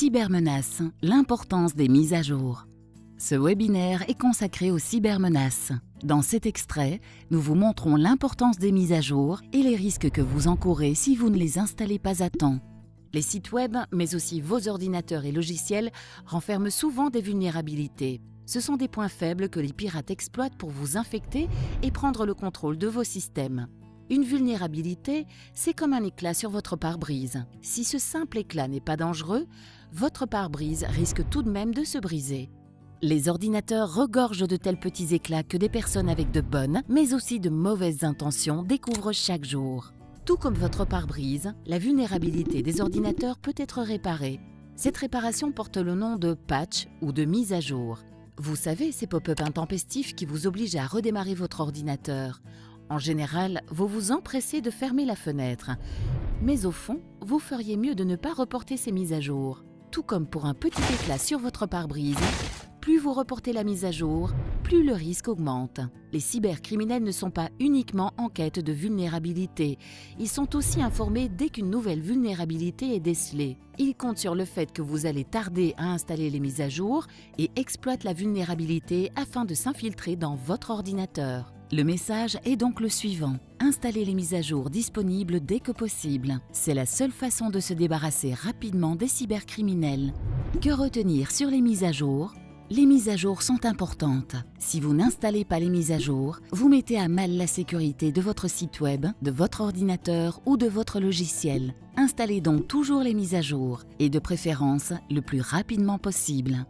Cybermenaces, l'importance des mises à jour. Ce webinaire est consacré aux cybermenaces. Dans cet extrait, nous vous montrons l'importance des mises à jour et les risques que vous encourez si vous ne les installez pas à temps. Les sites web, mais aussi vos ordinateurs et logiciels, renferment souvent des vulnérabilités. Ce sont des points faibles que les pirates exploitent pour vous infecter et prendre le contrôle de vos systèmes. Une vulnérabilité, c'est comme un éclat sur votre pare-brise. Si ce simple éclat n'est pas dangereux, votre pare-brise risque tout de même de se briser. Les ordinateurs regorgent de tels petits éclats que des personnes avec de bonnes, mais aussi de mauvaises intentions découvrent chaque jour. Tout comme votre pare-brise, la vulnérabilité des ordinateurs peut être réparée. Cette réparation porte le nom de patch ou de mise à jour. Vous savez, ces pop-up intempestifs qui vous obligent à redémarrer votre ordinateur. En général, vous vous empressez de fermer la fenêtre. Mais au fond, vous feriez mieux de ne pas reporter ces mises à jour. Tout comme pour un petit éclat sur votre pare-brise, plus vous reportez la mise à jour, plus le risque augmente. Les cybercriminels ne sont pas uniquement en quête de vulnérabilité, ils sont aussi informés dès qu'une nouvelle vulnérabilité est décelée. Ils comptent sur le fait que vous allez tarder à installer les mises à jour et exploitent la vulnérabilité afin de s'infiltrer dans votre ordinateur. Le message est donc le suivant. Installez les mises à jour disponibles dès que possible. C'est la seule façon de se débarrasser rapidement des cybercriminels. Que retenir sur les mises à jour? Les mises à jour sont importantes. Si vous n'installez pas les mises à jour, vous mettez à mal la sécurité de votre site web, de votre ordinateur ou de votre logiciel. Installez donc toujours les mises à jour et de préférence le plus rapidement possible.